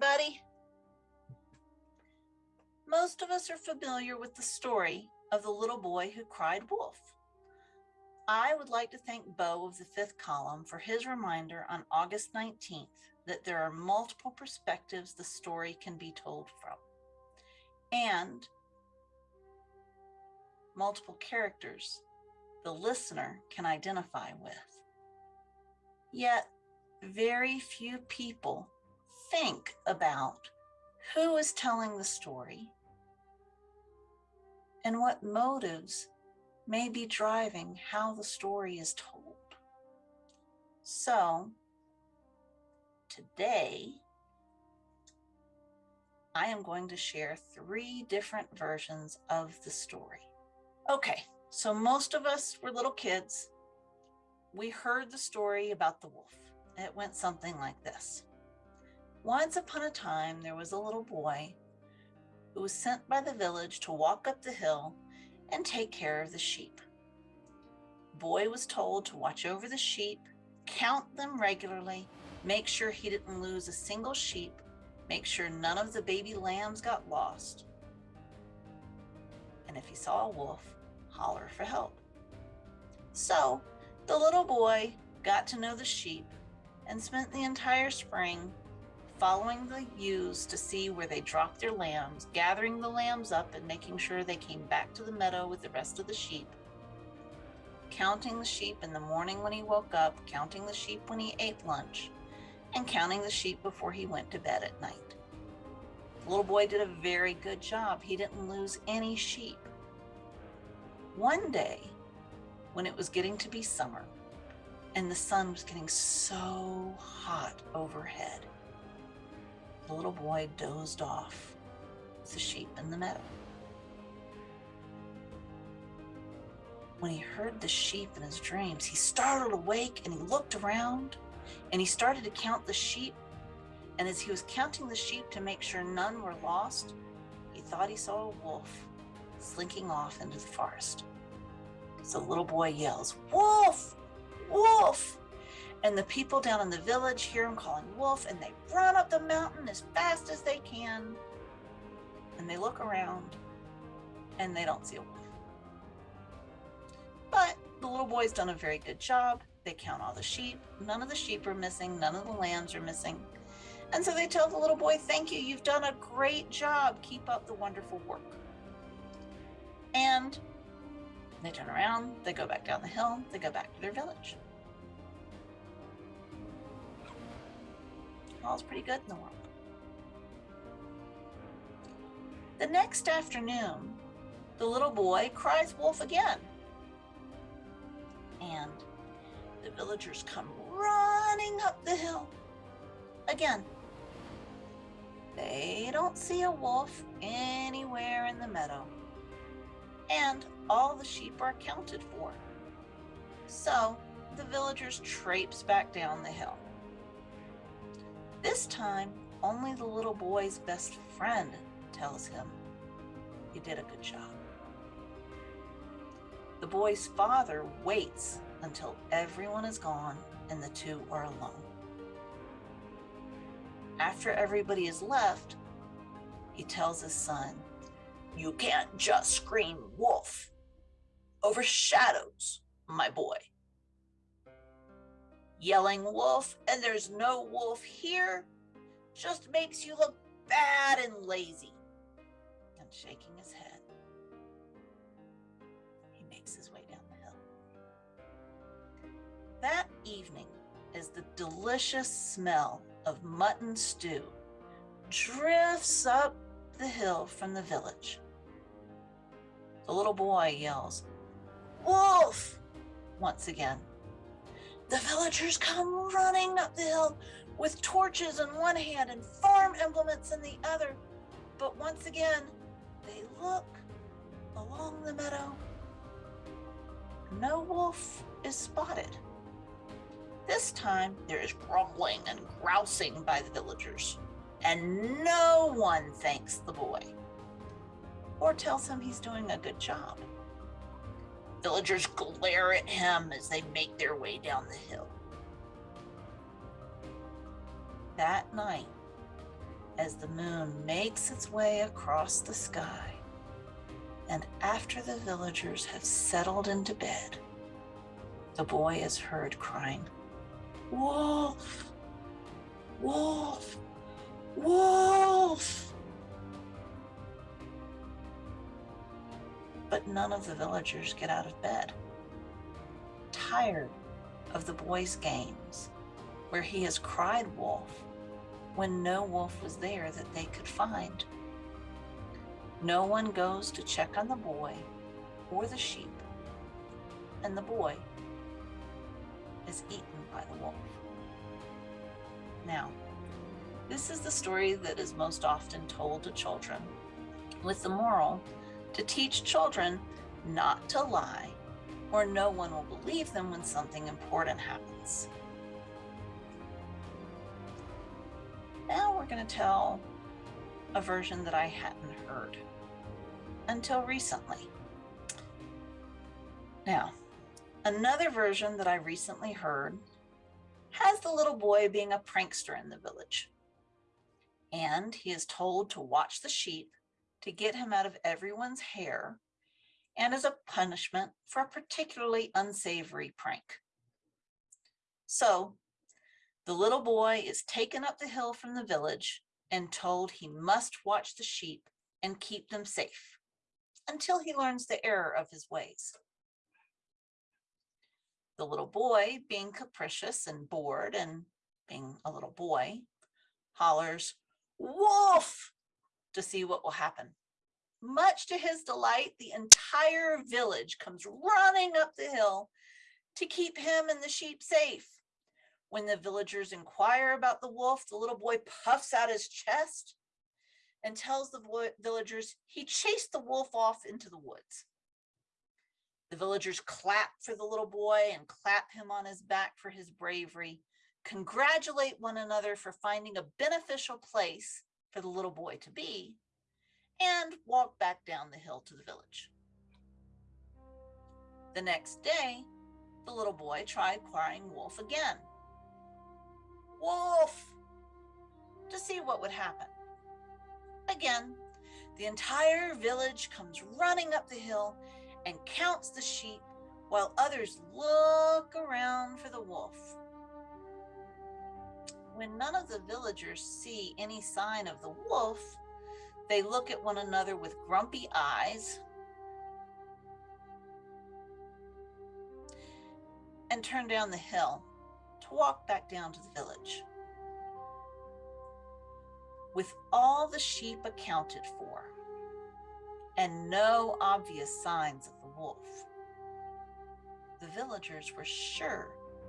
everybody. Most of us are familiar with the story of the little boy who cried wolf. I would like to thank Beau of the fifth column for his reminder on August 19th that there are multiple perspectives the story can be told from, and multiple characters the listener can identify with. Yet, very few people think about who is telling the story and what motives may be driving how the story is told. So, today, I am going to share three different versions of the story. Okay, so most of us were little kids. We heard the story about the wolf. It went something like this. Once upon a time, there was a little boy who was sent by the village to walk up the hill and take care of the sheep. Boy was told to watch over the sheep, count them regularly, make sure he didn't lose a single sheep, make sure none of the baby lambs got lost. And if he saw a wolf, holler for help. So the little boy got to know the sheep and spent the entire spring following the ewes to see where they dropped their lambs, gathering the lambs up and making sure they came back to the meadow with the rest of the sheep, counting the sheep in the morning when he woke up, counting the sheep when he ate lunch, and counting the sheep before he went to bed at night. The little boy did a very good job. He didn't lose any sheep. One day, when it was getting to be summer, and the sun was getting so hot overhead. The little boy dozed off with the sheep in the meadow. When he heard the sheep in his dreams, he startled awake and he looked around and he started to count the sheep. And as he was counting the sheep to make sure none were lost, he thought he saw a wolf slinking off into the forest. So the little boy yells, Wolf! Wolf! And the people down in the village hear him calling wolf and they run up the mountain as fast as they can. And they look around and they don't see a wolf. But the little boy's done a very good job. They count all the sheep. None of the sheep are missing. None of the lambs are missing. And so they tell the little boy, Thank you. You've done a great job. Keep up the wonderful work. And they turn around, they go back down the hill, they go back to their village. All's pretty good in the world. The next afternoon, the little boy cries wolf again. And the villagers come running up the hill. Again, they don't see a wolf anywhere in the meadow and all the sheep are accounted for. So the villagers traipse back down the hill. This time, only the little boy's best friend tells him he did a good job. The boy's father waits until everyone is gone and the two are alone. After everybody is left, he tells his son you can't just scream wolf over shadows, my boy. Yelling wolf and there's no wolf here just makes you look bad and lazy. And shaking his head, he makes his way down the hill. That evening, as the delicious smell of mutton stew drifts up the hill from the village, the little boy yells, Wolf! once again. The villagers come running up the hill with torches in one hand and farm implements in the other. But once again, they look along the meadow. No wolf is spotted. This time, there is grumbling and grousing by the villagers, and no one thanks the boy or tells him he's doing a good job. Villagers glare at him as they make their way down the hill. That night, as the moon makes its way across the sky. And after the villagers have settled into bed, the boy is heard crying, Wolf! Wolf! Wolf! But none of the villagers get out of bed. Tired of the boy's games, where he has cried wolf when no wolf was there that they could find. No one goes to check on the boy or the sheep, and the boy is eaten by the wolf. Now, this is the story that is most often told to children, with the moral to teach children not to lie, or no one will believe them when something important happens. Now we're going to tell a version that I hadn't heard until recently. Now, another version that I recently heard has the little boy being a prankster in the village. And he is told to watch the sheep to get him out of everyone's hair and as a punishment for a particularly unsavory prank. So the little boy is taken up the hill from the village and told he must watch the sheep and keep them safe until he learns the error of his ways. The little boy, being capricious and bored and being a little boy, hollers, wolf, to see what will happen. Much to his delight, the entire village comes running up the hill to keep him and the sheep safe. When the villagers inquire about the wolf, the little boy puffs out his chest and tells the villagers he chased the wolf off into the woods. The villagers clap for the little boy and clap him on his back for his bravery, congratulate one another for finding a beneficial place for the little boy to be, and walk back down the hill to the village. The next day, the little boy tried crying wolf again wolf, to see what would happen. Again, the entire village comes running up the hill and counts the sheep while others look around for the wolf. When none of the villagers see any sign of the wolf, they look at one another with grumpy eyes and turn down the hill to walk back down to the village. With all the sheep accounted for and no obvious signs of the wolf, the villagers were sure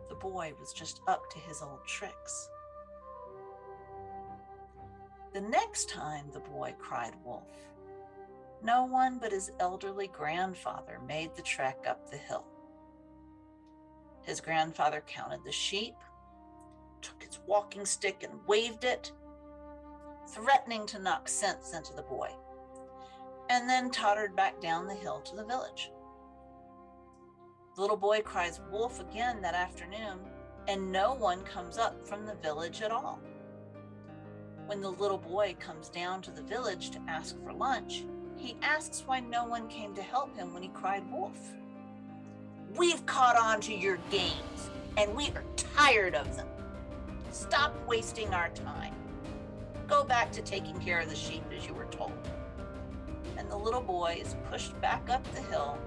the boy was just up to his old tricks. The next time the boy cried wolf, no one but his elderly grandfather made the trek up the hill. His grandfather counted the sheep, took his walking stick and waved it, threatening to knock sense into the boy, and then tottered back down the hill to the village. The little boy cries wolf again that afternoon, and no one comes up from the village at all. When the little boy comes down to the village to ask for lunch, he asks why no one came to help him when he cried wolf. We've caught on to your games and we are tired of them. Stop wasting our time. Go back to taking care of the sheep as you were told. And the little boy is pushed back up the hill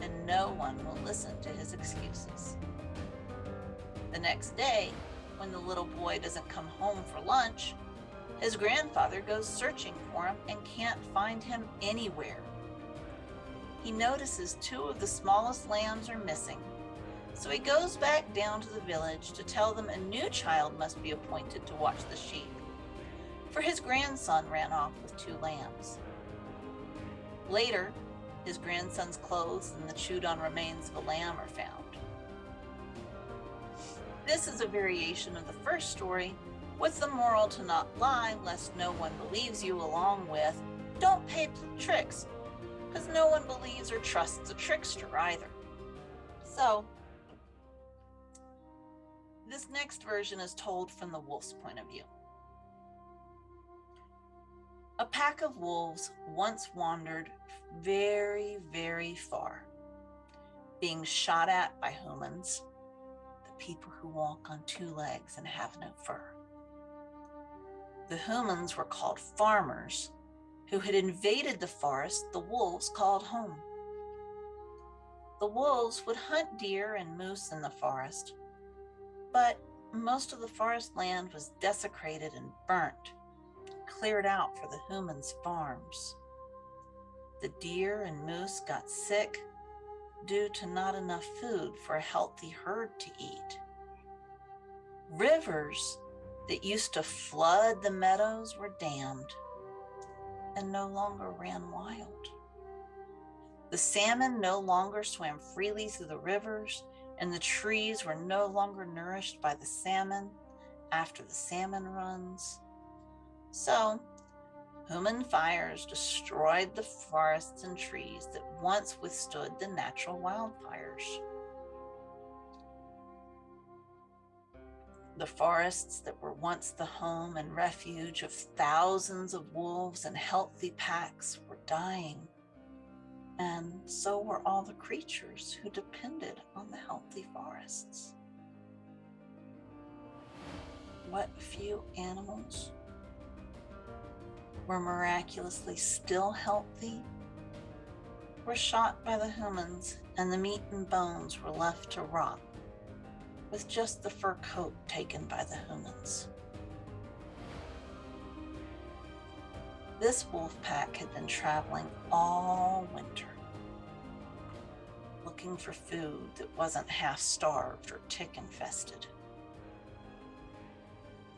and no one will listen to his excuses. The next day, when the little boy doesn't come home for lunch, his grandfather goes searching for him and can't find him anywhere he notices two of the smallest lambs are missing. So he goes back down to the village to tell them a new child must be appointed to watch the sheep, for his grandson ran off with two lambs. Later, his grandson's clothes and the chewed on remains of a lamb are found. This is a variation of the first story with the moral to not lie lest no one believes you along with don't pay tricks because no one believes or trusts a trickster either. So, this next version is told from the wolf's point of view. A pack of wolves once wandered very, very far, being shot at by humans, the people who walk on two legs and have no fur. The humans were called farmers who had invaded the forest the wolves called home. The wolves would hunt deer and moose in the forest, but most of the forest land was desecrated and burnt cleared out for the humans' farms. The deer and moose got sick due to not enough food for a healthy herd to eat. Rivers that used to flood the meadows were dammed and no longer ran wild. The salmon no longer swam freely through the rivers, and the trees were no longer nourished by the salmon after the salmon runs. So, human fires destroyed the forests and trees that once withstood the natural wildfires. The forests that were once the home and refuge of thousands of wolves and healthy packs were dying. And so were all the creatures who depended on the healthy forests. What few animals were miraculously still healthy were shot by the humans and the meat and bones were left to rot with just the fur coat taken by the humans. This wolf pack had been traveling all winter, looking for food that wasn't half starved or tick infested.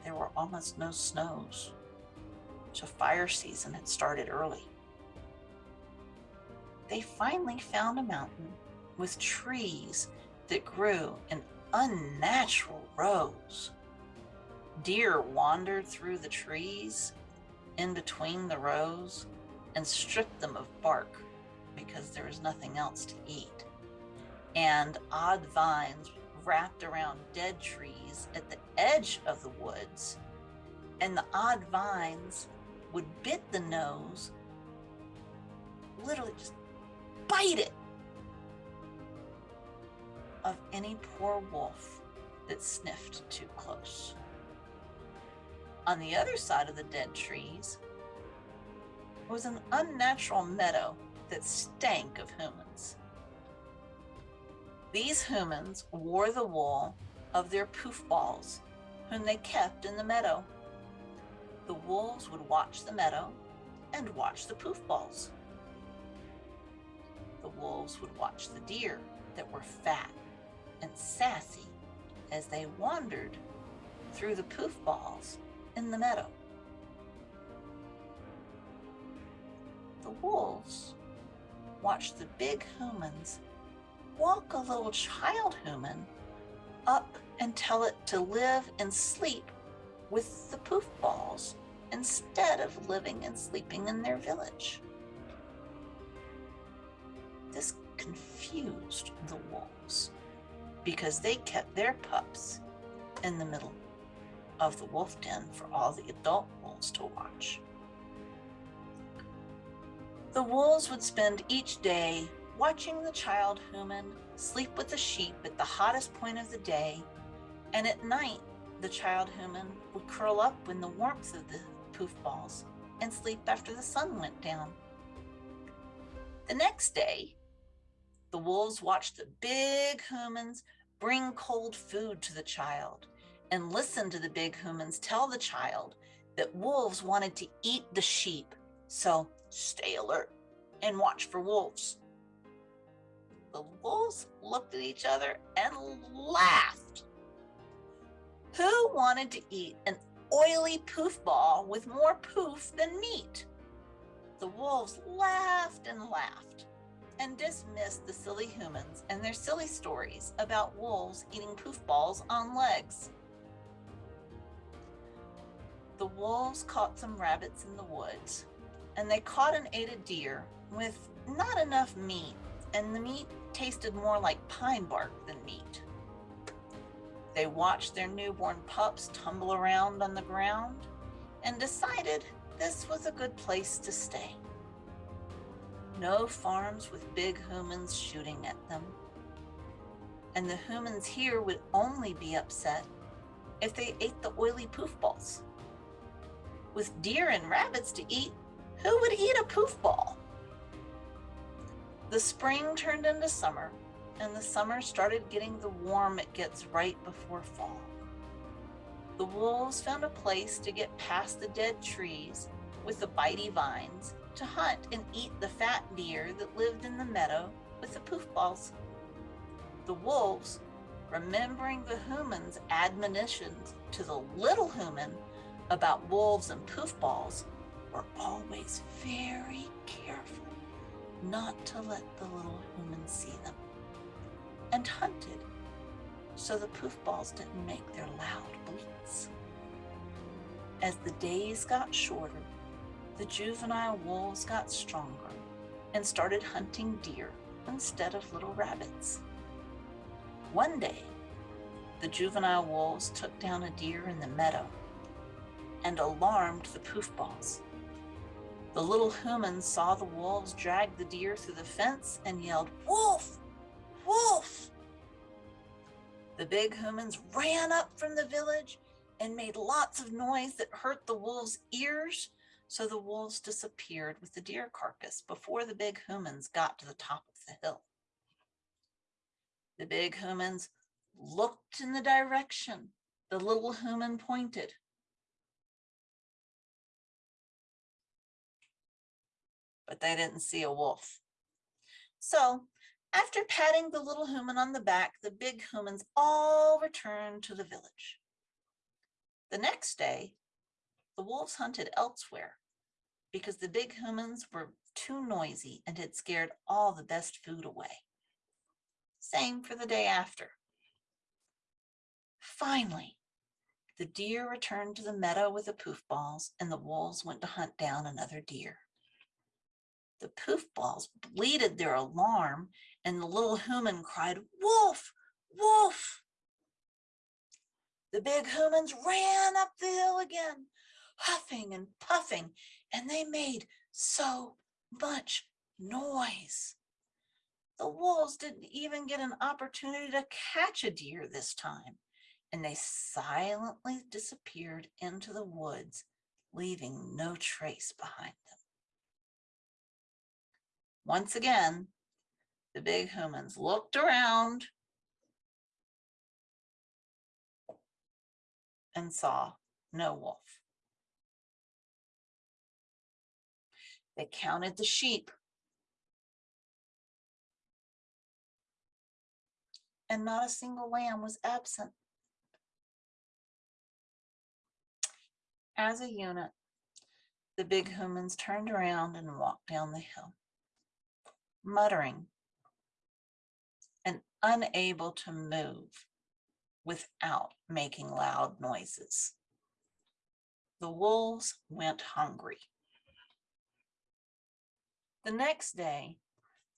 There were almost no snows so fire season had started early. They finally found a mountain with trees that grew in unnatural rows. Deer wandered through the trees in between the rows and stripped them of bark because there was nothing else to eat. And odd vines wrapped around dead trees at the edge of the woods. And the odd vines would bit the nose, literally just bite it of any poor wolf that sniffed too close. On the other side of the dead trees was an unnatural meadow that stank of humans. These humans wore the wool of their poof balls, whom they kept in the meadow the wolves would watch the meadow and watch the poof balls. The wolves would watch the deer that were fat and sassy as they wandered through the poof balls in the meadow. The wolves watched the big humans walk a little child human up and tell it to live and sleep with the poof balls instead of living and sleeping in their village. This confused the wolves because they kept their pups in the middle of the wolf den for all the adult wolves to watch. The wolves would spend each day watching the child human sleep with the sheep at the hottest point of the day, and at night the child human would curl up in the warmth of the poof balls and sleep after the sun went down. The next day, the wolves watched the big humans bring cold food to the child and listened to the big humans tell the child that wolves wanted to eat the sheep. So stay alert and watch for wolves. The wolves looked at each other and laughed. Who wanted to eat an oily poof ball with more poof than meat? The wolves laughed and laughed and dismissed the silly humans and their silly stories about wolves eating poof balls on legs. The wolves caught some rabbits in the woods, and they caught and ate a deer with not enough meat, and the meat tasted more like pine bark than meat. They watched their newborn pups tumble around on the ground and decided this was a good place to stay. No farms with big humans shooting at them. And the humans here would only be upset if they ate the oily poof balls. With deer and rabbits to eat, who would eat a poof ball? The spring turned into summer, and the summer started getting the warm it gets right before fall. The wolves found a place to get past the dead trees with the bitey vines to hunt and eat the fat deer that lived in the meadow with the poof balls. The wolves, remembering the human's admonitions to the little human about wolves and poof balls, were always very careful not to let the little human see them, and hunted so the poof balls didn't make their loud bleats. As the days got shorter, the juvenile wolves got stronger and started hunting deer instead of little rabbits. One day, the juvenile wolves took down a deer in the meadow and alarmed the poof balls. The little humans saw the wolves drag the deer through the fence and yelled, Wolf! Wolf! The big humans ran up from the village and made lots of noise that hurt the wolves' ears, so the wolves disappeared with the deer carcass before the big humans got to the top of the hill. The big humans looked in the direction the little human pointed. But they didn't see a wolf. So after patting the little human on the back, the big humans all returned to the village. The next day, the wolves hunted elsewhere because the big humans were too noisy and had scared all the best food away. Same for the day after. Finally, the deer returned to the meadow with the poof balls and the wolves went to hunt down another deer. The poof balls bleated their alarm and the little human cried, wolf, wolf. The big humans ran up the hill again, huffing and puffing, and they made so much noise. The wolves didn't even get an opportunity to catch a deer this time, and they silently disappeared into the woods, leaving no trace behind them. Once again, the big humans looked around and saw no wolf. They counted the sheep and not a single lamb was absent. As a unit, the big humans turned around and walked down the hill, muttering and unable to move without making loud noises. The wolves went hungry. The next day,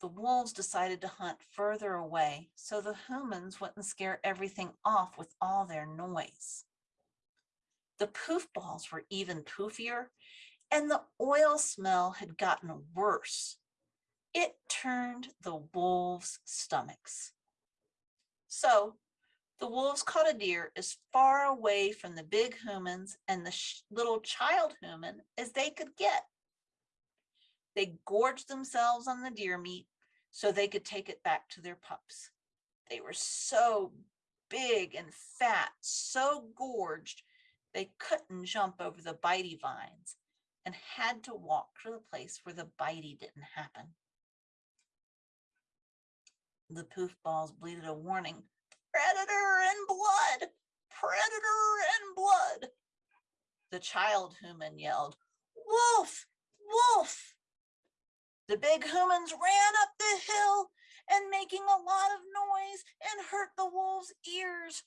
the wolves decided to hunt further away so the humans wouldn't scare everything off with all their noise. The poof balls were even poofier and the oil smell had gotten worse it turned the wolves' stomachs. So the wolves caught a deer as far away from the big humans and the little child human as they could get. They gorged themselves on the deer meat so they could take it back to their pups. They were so big and fat, so gorged, they couldn't jump over the bitey vines and had to walk to the place where the bitey didn't happen. The poof balls bleated a warning. Predator in blood! Predator in blood! The child human yelled, Wolf! Wolf! The big humans ran up the hill and making a lot of noise and hurt the wolves' ears.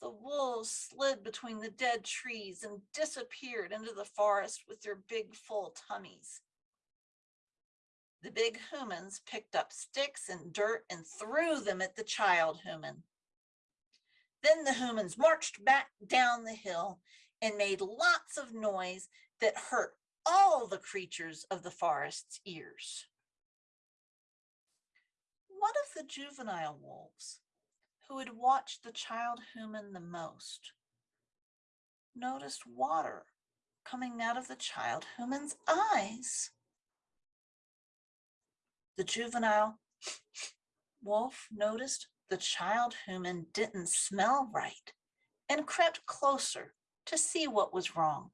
The wolves slid between the dead trees and disappeared into the forest with their big full tummies. The big humans picked up sticks and dirt and threw them at the child human. Then the humans marched back down the hill and made lots of noise that hurt all the creatures of the forest's ears. One of the juvenile wolves, who had watched the child human the most, noticed water coming out of the child human's eyes. The juvenile wolf noticed the child human didn't smell right and crept closer to see what was wrong.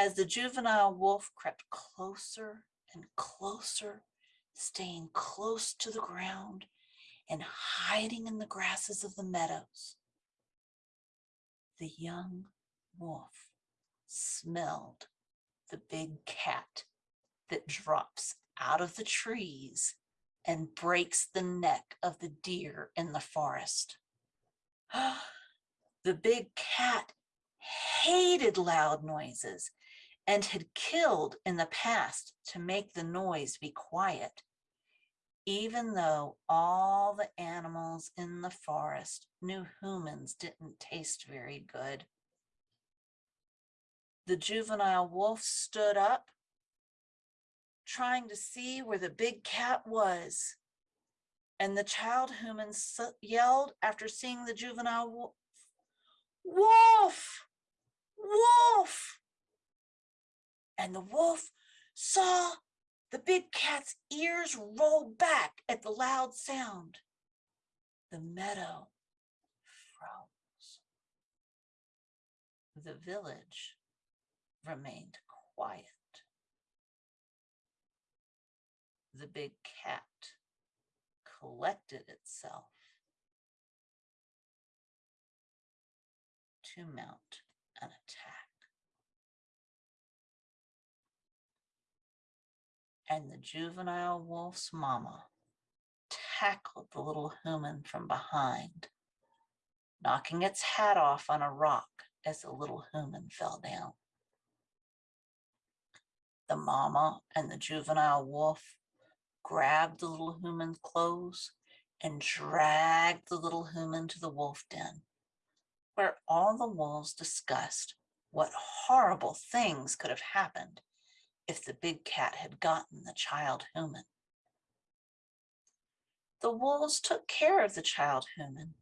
As the juvenile wolf crept closer and closer, staying close to the ground and hiding in the grasses of the meadows, the young wolf smelled the big cat that drops out of the trees and breaks the neck of the deer in the forest. the big cat hated loud noises and had killed in the past to make the noise be quiet, even though all the animals in the forest knew humans didn't taste very good. The juvenile wolf stood up, trying to see where the big cat was. And the child human yelled after seeing the juvenile wolf, wolf, wolf. And the wolf saw the big cat's ears roll back at the loud sound. The meadow froze. The village remained quiet. The big cat collected itself to mount an attack. And the juvenile wolf's mama tackled the little human from behind, knocking its hat off on a rock as the little human fell down. The mama and the juvenile wolf grabbed the little human's clothes and dragged the little human to the wolf den, where all the wolves discussed what horrible things could have happened if the big cat had gotten the child human. The wolves took care of the child human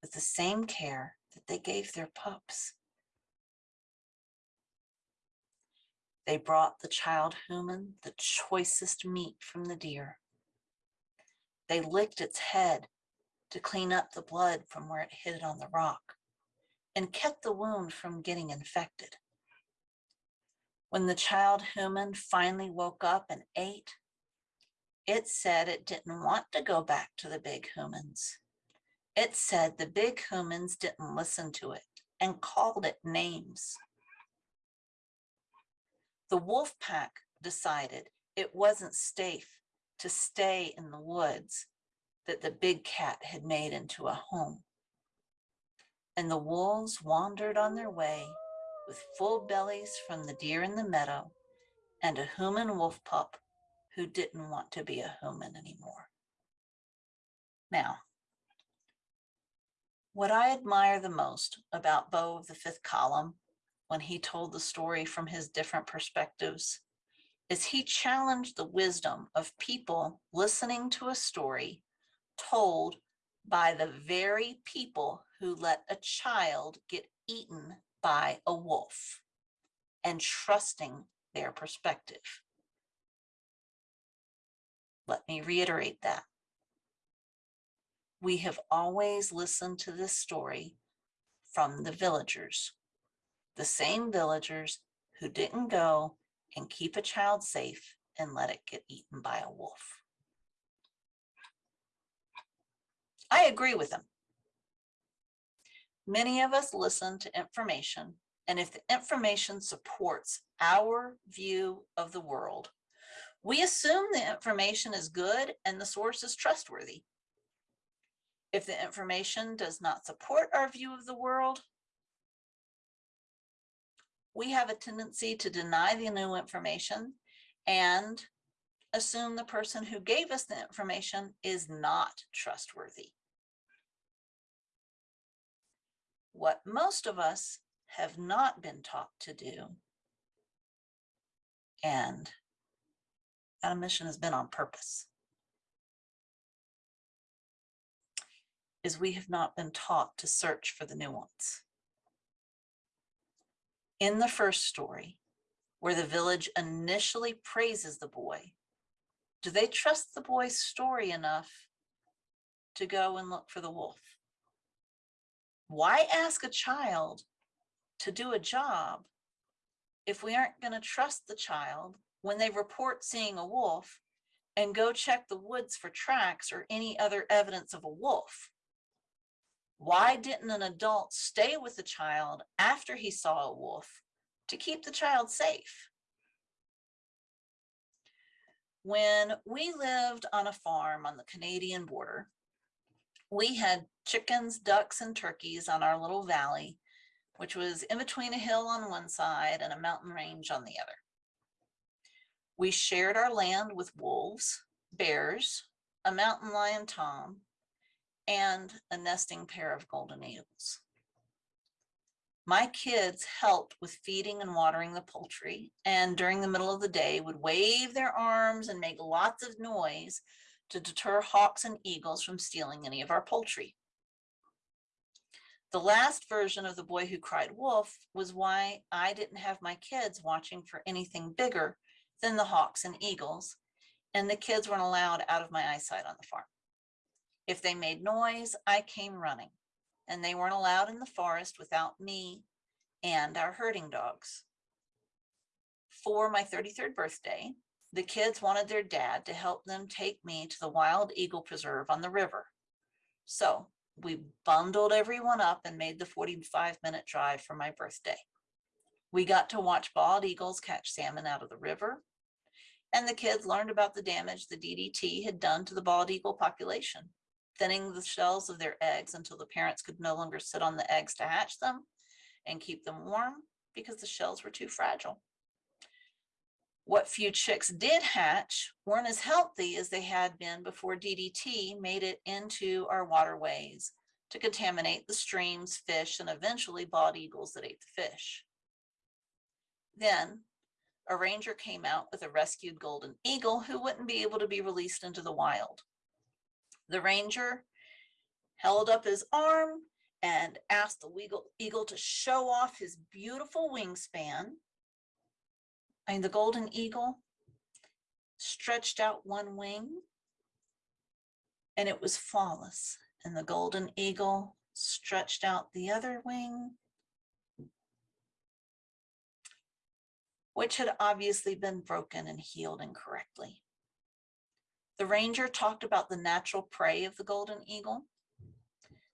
with the same care that they gave their pups. They brought the child human the choicest meat from the deer. They licked its head to clean up the blood from where it hit it on the rock and kept the wound from getting infected. When the child human finally woke up and ate, it said it didn't want to go back to the big humans. It said the big humans didn't listen to it and called it names the wolf pack decided it wasn't safe to stay in the woods that the big cat had made into a home. And the wolves wandered on their way with full bellies from the deer in the meadow and a human wolf pup who didn't want to be a human anymore. Now, what I admire the most about Beau of the fifth column when he told the story from his different perspectives is he challenged the wisdom of people listening to a story told by the very people who let a child get eaten by a wolf and trusting their perspective. Let me reiterate that. We have always listened to this story from the villagers the same villagers who didn't go and keep a child safe and let it get eaten by a wolf. I agree with them. Many of us listen to information, and if the information supports our view of the world, we assume the information is good and the source is trustworthy. If the information does not support our view of the world, we have a tendency to deny the new information and assume the person who gave us the information is not trustworthy. What most of us have not been taught to do. And that omission has been on purpose. Is we have not been taught to search for the nuance. In the first story, where the village initially praises the boy, do they trust the boy's story enough to go and look for the wolf? Why ask a child to do a job if we aren't going to trust the child when they report seeing a wolf and go check the woods for tracks or any other evidence of a wolf? Why didn't an adult stay with the child after he saw a wolf to keep the child safe? When we lived on a farm on the Canadian border, we had chickens, ducks, and turkeys on our little valley, which was in between a hill on one side and a mountain range on the other. We shared our land with wolves, bears, a mountain lion tom, and a nesting pair of golden eagles. My kids helped with feeding and watering the poultry, and during the middle of the day would wave their arms and make lots of noise to deter hawks and eagles from stealing any of our poultry. The last version of The Boy Who Cried Wolf was why I didn't have my kids watching for anything bigger than the hawks and eagles, and the kids weren't allowed out of my eyesight on the farm. If they made noise, I came running and they weren't allowed in the forest without me and our herding dogs. For my 33rd birthday, the kids wanted their dad to help them take me to the Wild Eagle Preserve on the river. So we bundled everyone up and made the 45 minute drive for my birthday. We got to watch bald eagles catch salmon out of the river. And the kids learned about the damage the DDT had done to the bald eagle population thinning the shells of their eggs until the parents could no longer sit on the eggs to hatch them and keep them warm because the shells were too fragile. What few chicks did hatch weren't as healthy as they had been before DDT made it into our waterways to contaminate the streams, fish, and eventually bald eagles that ate the fish. Then a ranger came out with a rescued golden eagle who wouldn't be able to be released into the wild. The ranger held up his arm and asked the eagle, eagle to show off his beautiful wingspan. And the golden eagle stretched out one wing and it was flawless. And the golden eagle stretched out the other wing, which had obviously been broken and healed incorrectly. The ranger talked about the natural prey of the golden eagle.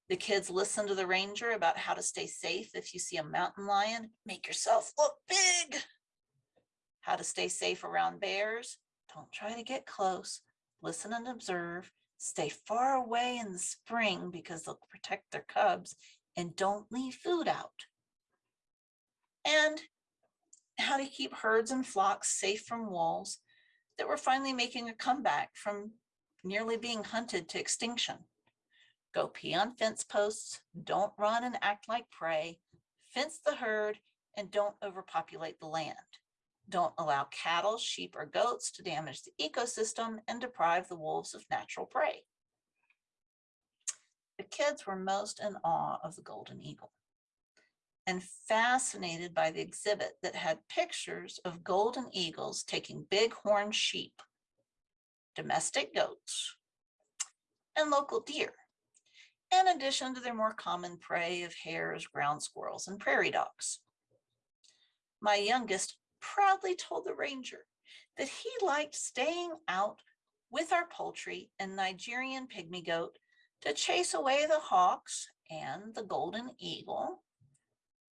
The kids listened to the ranger about how to stay safe if you see a mountain lion, make yourself look big. How to stay safe around bears. Don't try to get close. Listen and observe. Stay far away in the spring because they'll protect their cubs and don't leave food out. And how to keep herds and flocks safe from wolves that were finally making a comeback from nearly being hunted to extinction. Go pee on fence posts, don't run and act like prey, fence the herd, and don't overpopulate the land. Don't allow cattle, sheep, or goats to damage the ecosystem and deprive the wolves of natural prey. The kids were most in awe of the golden eagle and fascinated by the exhibit that had pictures of golden eagles taking bighorn sheep, domestic goats, and local deer, in addition to their more common prey of hares, ground squirrels, and prairie dogs. My youngest proudly told the ranger that he liked staying out with our poultry and Nigerian pygmy goat to chase away the hawks and the golden eagle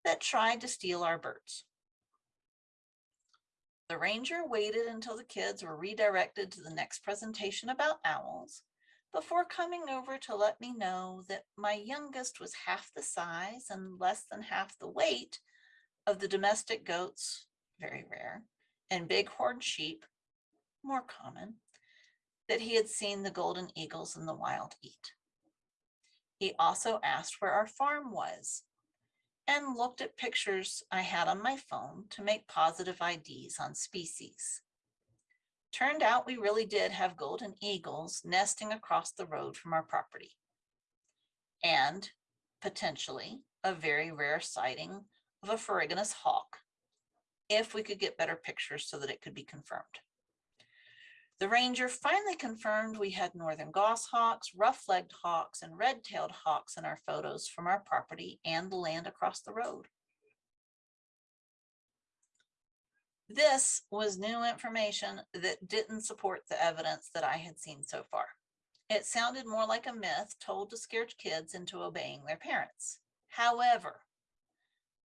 that tried to steal our birds. The ranger waited until the kids were redirected to the next presentation about owls before coming over to let me know that my youngest was half the size and less than half the weight of the domestic goats, very rare, and bighorn sheep, more common, that he had seen the golden eagles in the wild eat. He also asked where our farm was and looked at pictures I had on my phone to make positive IDs on species. Turned out we really did have golden eagles nesting across the road from our property. And potentially a very rare sighting of a ferruginous hawk, if we could get better pictures so that it could be confirmed. The ranger finally confirmed we had northern goshawks, rough-legged hawks, and red-tailed hawks in our photos from our property and the land across the road. This was new information that didn't support the evidence that I had seen so far. It sounded more like a myth told to scare kids into obeying their parents. However,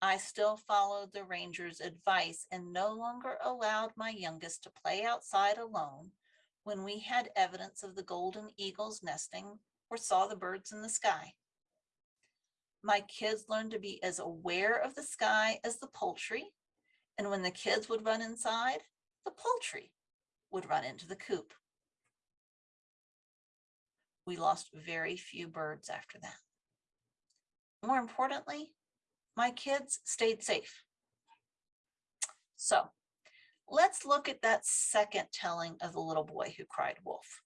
I still followed the ranger's advice and no longer allowed my youngest to play outside alone when we had evidence of the golden eagles nesting or saw the birds in the sky. My kids learned to be as aware of the sky as the poultry. And when the kids would run inside, the poultry would run into the coop. We lost very few birds after that. More importantly, my kids stayed safe. So let's look at that second telling of the little boy who cried wolf.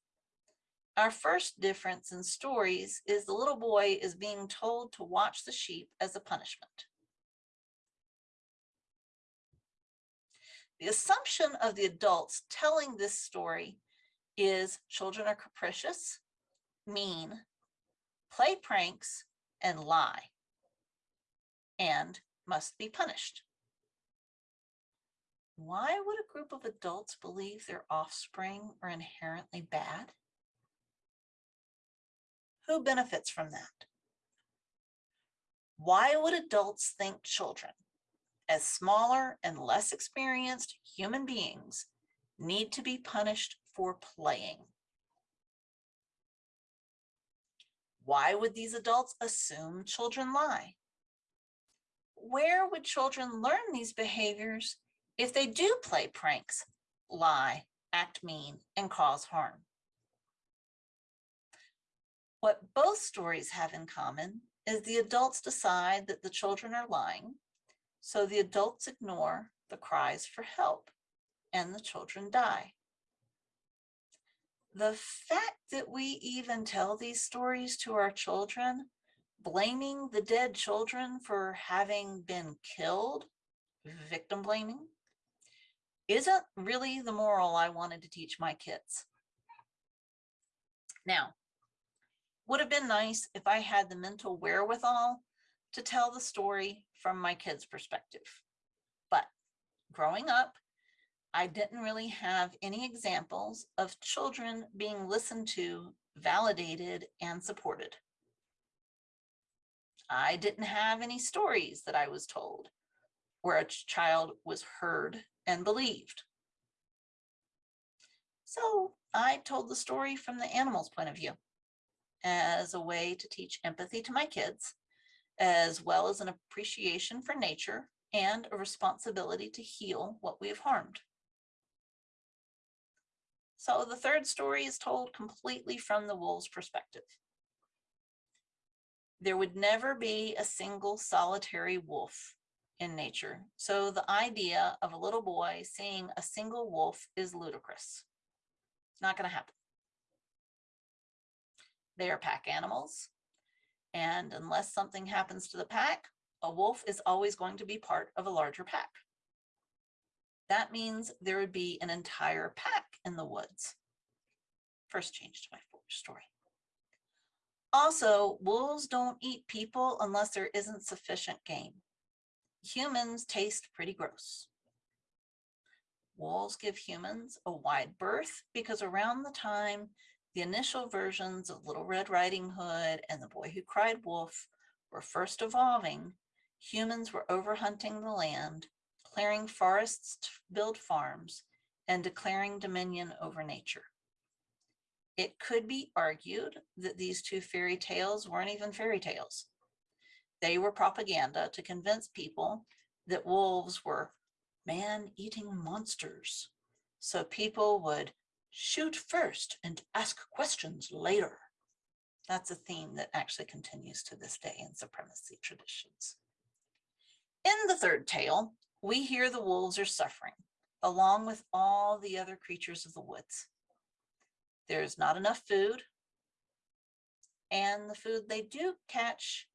Our first difference in stories is the little boy is being told to watch the sheep as a punishment. The assumption of the adults telling this story is children are capricious, mean, play pranks, and lie, and must be punished. Why would a group of adults believe their offspring are inherently bad? Who benefits from that? Why would adults think children, as smaller and less experienced human beings, need to be punished for playing? Why would these adults assume children lie? Where would children learn these behaviors if they do play pranks, lie, act mean, and cause harm. What both stories have in common is the adults decide that the children are lying, so the adults ignore the cries for help and the children die. The fact that we even tell these stories to our children, blaming the dead children for having been killed, victim blaming, isn't really the moral I wanted to teach my kids. Now, would have been nice if I had the mental wherewithal to tell the story from my kids' perspective. But growing up, I didn't really have any examples of children being listened to, validated, and supported. I didn't have any stories that I was told where a child was heard and believed. So I told the story from the animal's point of view as a way to teach empathy to my kids, as well as an appreciation for nature and a responsibility to heal what we have harmed. So the third story is told completely from the wolf's perspective. There would never be a single solitary wolf in nature. So the idea of a little boy seeing a single wolf is ludicrous. It's not going to happen. They are pack animals. And unless something happens to the pack, a wolf is always going to be part of a larger pack. That means there would be an entire pack in the woods. First change to my story. Also, wolves don't eat people unless there isn't sufficient game humans taste pretty gross. Wolves give humans a wide berth because around the time the initial versions of Little Red Riding Hood and The Boy Who Cried Wolf were first evolving, humans were overhunting the land, clearing forests to build farms, and declaring dominion over nature. It could be argued that these two fairy tales weren't even fairy tales. They were propaganda to convince people that wolves were man-eating monsters. So people would shoot first and ask questions later. That's a theme that actually continues to this day in supremacy traditions. In the third tale, we hear the wolves are suffering, along with all the other creatures of the woods. There's not enough food, and the food they do catch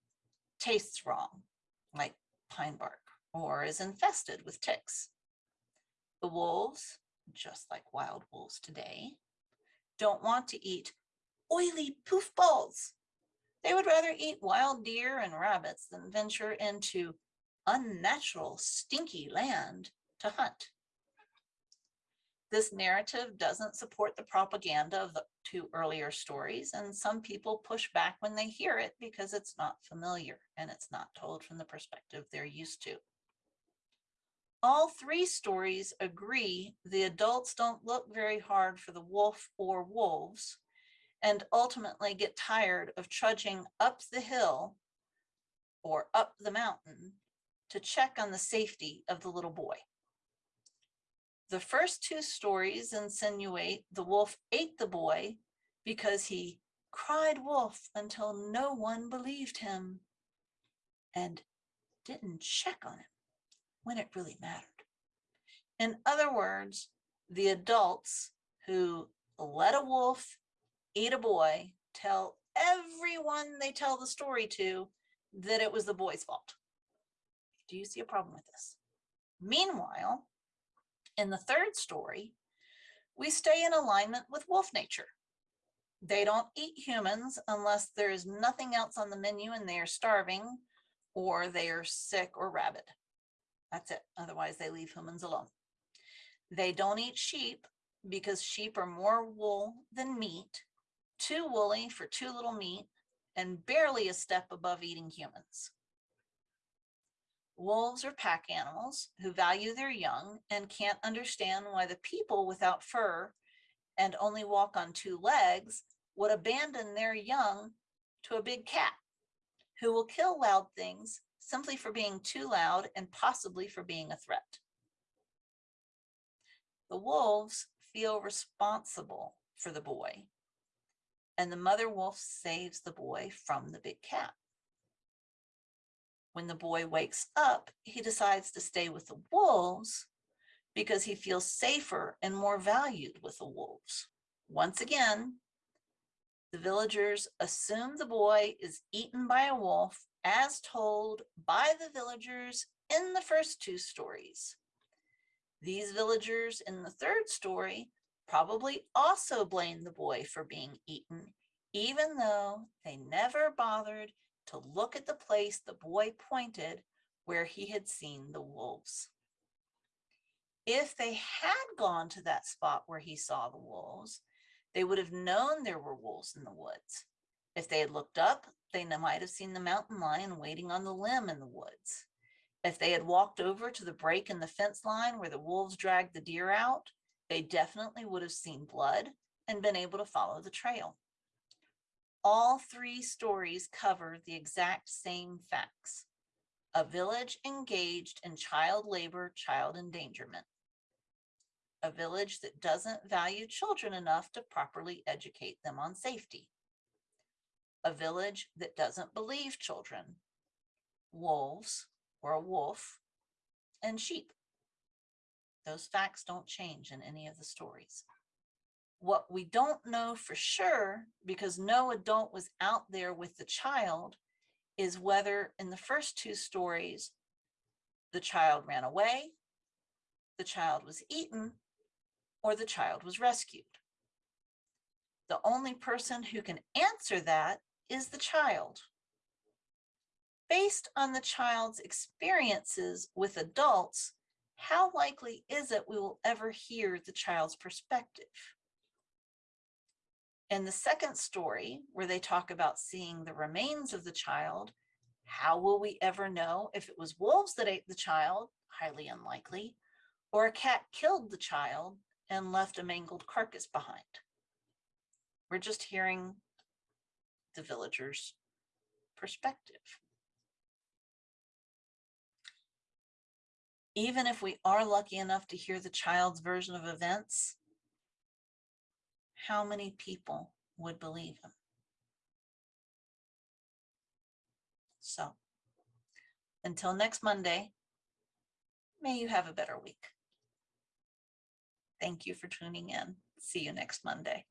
tastes wrong, like pine bark, or is infested with ticks. The wolves, just like wild wolves today, don't want to eat oily poof balls. They would rather eat wild deer and rabbits than venture into unnatural, stinky land to hunt. This narrative doesn't support the propaganda of the two earlier stories, and some people push back when they hear it because it's not familiar and it's not told from the perspective they're used to. All three stories agree the adults don't look very hard for the wolf or wolves and ultimately get tired of trudging up the hill or up the mountain to check on the safety of the little boy. The first two stories insinuate the wolf ate the boy because he cried wolf until no one believed him and didn't check on him when it really mattered. In other words, the adults who let a wolf eat a boy tell everyone they tell the story to that it was the boy's fault. Do you see a problem with this? Meanwhile, in the third story, we stay in alignment with wolf nature. They don't eat humans unless there is nothing else on the menu and they are starving or they are sick or rabid. That's it. Otherwise, they leave humans alone. They don't eat sheep because sheep are more wool than meat, too woolly for too little meat, and barely a step above eating humans. Wolves are pack animals who value their young and can't understand why the people without fur and only walk on two legs would abandon their young to a big cat who will kill loud things simply for being too loud and possibly for being a threat. The wolves feel responsible for the boy and the mother wolf saves the boy from the big cat. When the boy wakes up, he decides to stay with the wolves because he feels safer and more valued with the wolves. Once again, the villagers assume the boy is eaten by a wolf as told by the villagers in the first two stories. These villagers in the third story probably also blame the boy for being eaten, even though they never bothered to look at the place the boy pointed where he had seen the wolves. If they had gone to that spot where he saw the wolves, they would have known there were wolves in the woods. If they had looked up, they might have seen the mountain lion waiting on the limb in the woods. If they had walked over to the break in the fence line where the wolves dragged the deer out, they definitely would have seen blood and been able to follow the trail. All three stories cover the exact same facts. A village engaged in child labor, child endangerment. A village that doesn't value children enough to properly educate them on safety. A village that doesn't believe children, wolves or a wolf, and sheep. Those facts don't change in any of the stories. What we don't know for sure, because no adult was out there with the child, is whether in the first two stories, the child ran away, the child was eaten, or the child was rescued. The only person who can answer that is the child. Based on the child's experiences with adults, how likely is it we will ever hear the child's perspective? In the second story, where they talk about seeing the remains of the child, how will we ever know if it was wolves that ate the child? Highly unlikely. Or a cat killed the child and left a mangled carcass behind. We're just hearing the villager's perspective. Even if we are lucky enough to hear the child's version of events, how many people would believe him? So until next Monday, may you have a better week. Thank you for tuning in. See you next Monday.